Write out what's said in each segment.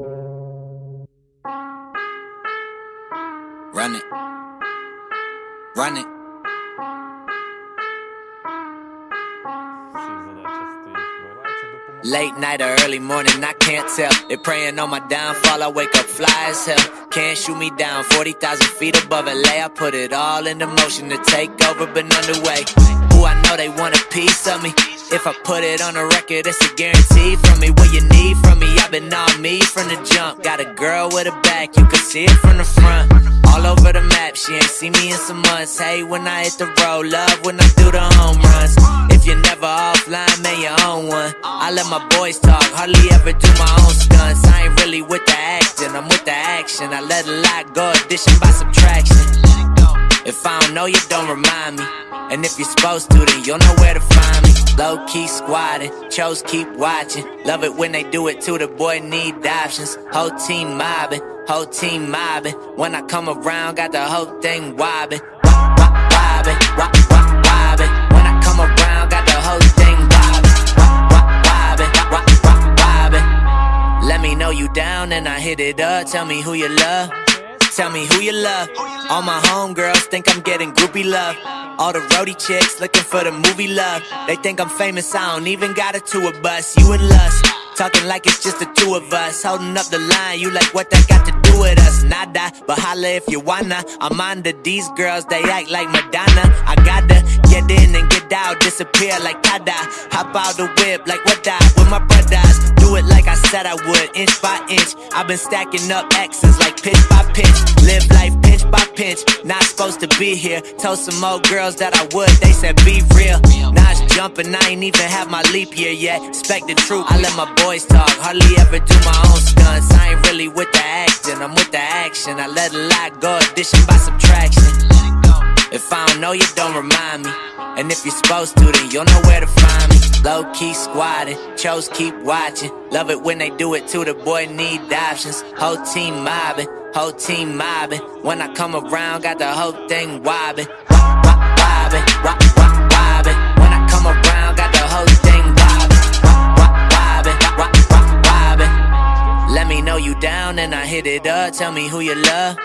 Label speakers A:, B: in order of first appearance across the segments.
A: Run it. Run it. Late night or early morning, I can't tell. They praying on my downfall, I wake up fly as hell. Can't shoot me down, 40,000 feet above LA. I put it all into motion to take over, been underway. Ooh, I know they want a piece of me. If I put it on a record, it's a guarantee from me. Will you girl with a back, you can see it from the front. All over the map, she ain't seen me in some months. Hey, when I hit the road, love when I do the home runs. If you're never offline, man, you own one. I let my boys talk, hardly ever do my own stunts. I ain't really with the acting, I'm with the action. I let a lot go, addition by subtraction. If I don't know you, don't remind me. And if you're supposed to, then you'll know where to find me. Low key squatting, chose keep watching. Love it when they do it too, the boy need options. Whole team mobbing, whole team mobbing. When I come around, got the whole thing wobbing. Wop, wop, wobbing, wop, wop, wobbing. When I come around, got the whole thing wobbing. Wop, wop, wobbing, wop, wop, wobbing. Let me know you down and I hit it up. Tell me who you love. Tell me who you love. All my homegirls think I'm getting groupie love. All the roadie chicks looking for the movie love. They think I'm famous, I don't even got a tour bus. You and Lust, talking like it's just the two of us. Holding up the line, you like what that got to do with us? Nada, but holla if you wanna. I'm under these girls, they act like Madonna. I gotta get in and get out, disappear like Tada. Hop out the whip like what that with my brothers. Do it like I said I would, inch by inch. I've been stacking up X's like pitch by pitch. Live life pinch. Not supposed to be here. Told some old girls that I would, they said be real. Now it's jumping, I ain't even have my leap year yet. Expect the truth, I let my boys talk. Hardly ever do my own stunts. I ain't really with the acting, I'm with the action. I let a lot go, addition by subtraction. If I don't know you, don't remind me. And if you're supposed to, then you'll know where to find me. Low key squatting, chose keep watching. Love it when they do it too, the boy need options. Whole team mobbing, whole team mobbing. When I come around, got the whole thing wobbing. When I come around, got the whole thing. Let me know you down and I hit it up. Tell me who you love.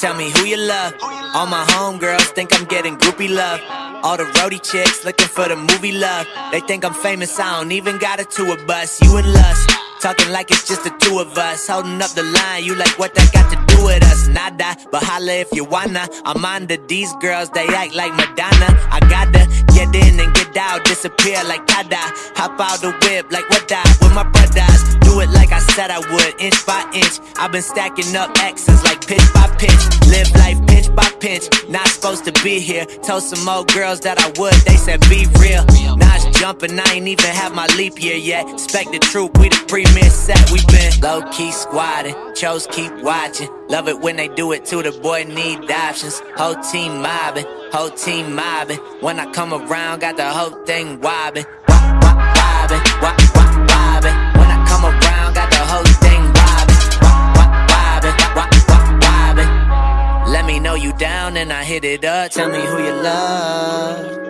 A: Tell me who you love. All my homegirls think I'm getting groupie love. All the roadie chicks looking for the movie love. They think I'm famous, I don't even got a tour bus. You and Lust, talking like it's just the two of us. Holding up the line, you like what that got to do with us? Nada, but holla if you wanna. I'm under these girls, they act like Madonna. I gotta get in and get out, disappear like Tada. Hop out the whip like what that with my brothers. Do it like I said I would, inch by inch. I've been stacking up X's like pitch by pitch. Live life supposed to be here. Told some old girls that I would, they said be real. Now it's jumping, I ain't even have my leap year yet. Expect the truth, we the premier set. We been low key squatting, chose keep watching. Love it when they do it too, the boy need options. Whole team mobbing, whole team mobbing. When I come around, got the whole thing wobbing. Wop, wop, wobbing, and I hit it up. Tell me who you love.